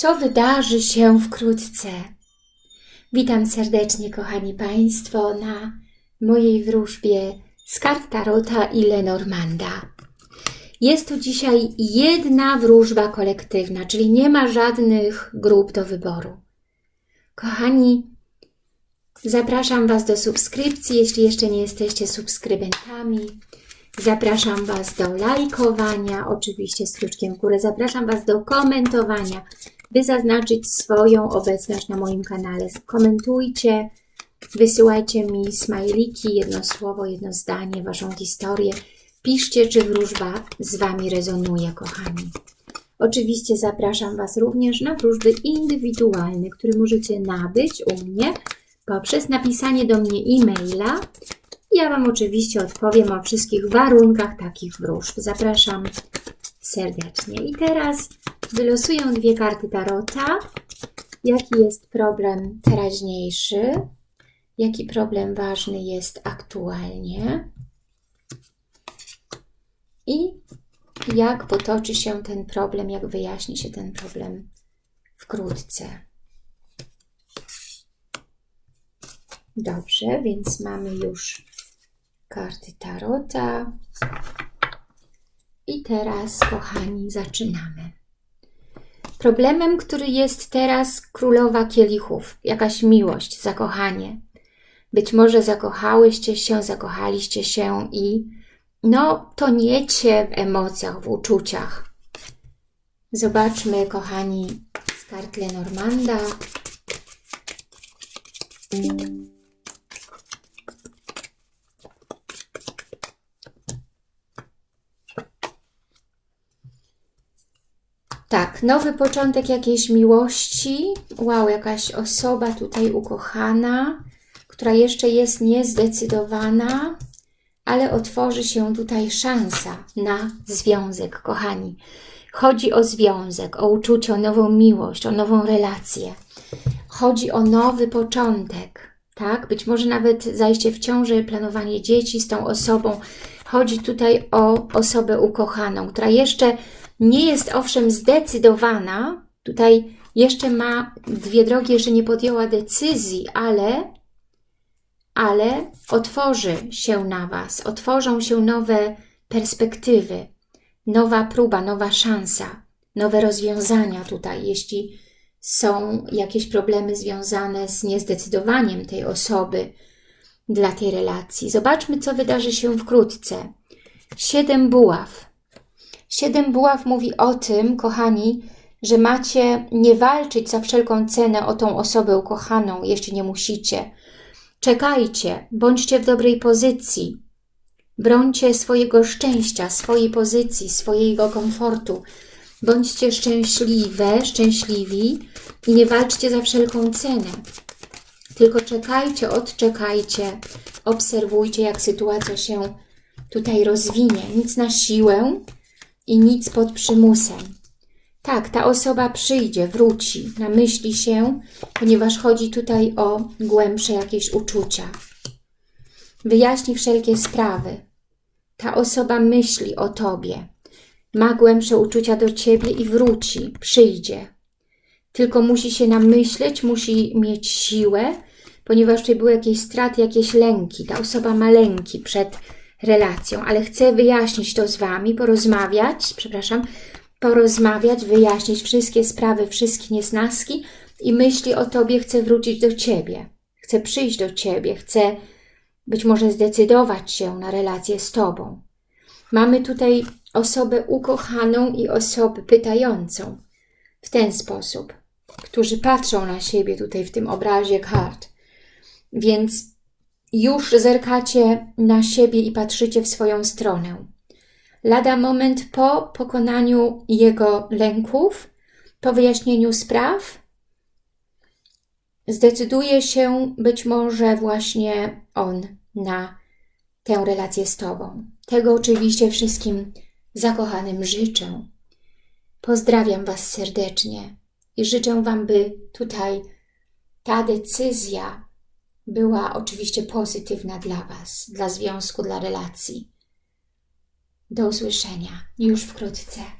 co wydarzy się wkrótce. Witam serdecznie, kochani Państwo, na mojej wróżbie z kart Tarota i Lenormanda. Jest to dzisiaj jedna wróżba kolektywna, czyli nie ma żadnych grup do wyboru. Kochani, zapraszam Was do subskrypcji, jeśli jeszcze nie jesteście subskrybentami. Zapraszam Was do lajkowania, oczywiście z kluczkiem w górę. Zapraszam Was do komentowania, by zaznaczyć swoją obecność na moim kanale. Komentujcie, wysyłajcie mi smajliki, jedno słowo, jedno zdanie, Waszą historię. Piszcie, czy wróżba z Wami rezonuje, kochani. Oczywiście zapraszam Was również na wróżby indywidualne, które możecie nabyć u mnie poprzez napisanie do mnie e-maila. Ja Wam oczywiście odpowiem o wszystkich warunkach takich wróżb. Zapraszam serdecznie. I teraz wylosuję dwie karty Tarota. Jaki jest problem teraźniejszy? Jaki problem ważny jest aktualnie? I jak potoczy się ten problem, jak wyjaśni się ten problem wkrótce. Dobrze, więc mamy już karty Tarota. I teraz, kochani, zaczynamy. Problemem, który jest teraz królowa kielichów, jakaś miłość, zakochanie. Być może zakochałyście się, zakochaliście się i no, toniecie w emocjach, w uczuciach. Zobaczmy, kochani, z kart Lenormanda. Tak, nowy początek jakiejś miłości. Wow, jakaś osoba tutaj ukochana, która jeszcze jest niezdecydowana, ale otworzy się tutaj szansa na związek, kochani. Chodzi o związek, o uczucie, o nową miłość, o nową relację. Chodzi o nowy początek, tak? Być może nawet zajście w ciąży, planowanie dzieci z tą osobą. Chodzi tutaj o osobę ukochaną, która jeszcze nie jest owszem zdecydowana, tutaj jeszcze ma dwie drogi, jeszcze nie podjęła decyzji, ale, ale otworzy się na Was, otworzą się nowe perspektywy, nowa próba, nowa szansa, nowe rozwiązania tutaj, jeśli są jakieś problemy związane z niezdecydowaniem tej osoby dla tej relacji. Zobaczmy, co wydarzy się wkrótce. Siedem buław. Siedem buław mówi o tym, kochani, że macie nie walczyć za wszelką cenę o tą osobę ukochaną, jeśli nie musicie. Czekajcie, bądźcie w dobrej pozycji. Brońcie swojego szczęścia, swojej pozycji, swojego komfortu. Bądźcie szczęśliwe, szczęśliwi i nie walczcie za wszelką cenę. Tylko czekajcie, odczekajcie, obserwujcie, jak sytuacja się tutaj rozwinie. Nic na siłę, i nic pod przymusem. Tak, ta osoba przyjdzie, wróci, namyśli się, ponieważ chodzi tutaj o głębsze jakieś uczucia. Wyjaśni wszelkie sprawy. Ta osoba myśli o Tobie, ma głębsze uczucia do Ciebie i wróci, przyjdzie. Tylko musi się namyśleć, musi mieć siłę, ponieważ tutaj były jakieś straty, jakieś lęki. Ta osoba ma lęki przed relacją, ale chcę wyjaśnić to z Wami, porozmawiać, przepraszam, porozmawiać, wyjaśnić wszystkie sprawy, wszystkie niesnaski i myśli o Tobie chcę wrócić do Ciebie. Chcę przyjść do Ciebie, chcę być może zdecydować się na relację z Tobą. Mamy tutaj osobę ukochaną i osobę pytającą w ten sposób, którzy patrzą na siebie tutaj w tym obrazie kart. Więc już zerkacie na siebie i patrzycie w swoją stronę. Lada moment po pokonaniu jego lęków, po wyjaśnieniu spraw, zdecyduje się być może właśnie on na tę relację z Tobą. Tego oczywiście wszystkim zakochanym życzę. Pozdrawiam Was serdecznie i życzę Wam, by tutaj ta decyzja była oczywiście pozytywna dla Was, dla związku, dla relacji. Do usłyszenia już wkrótce.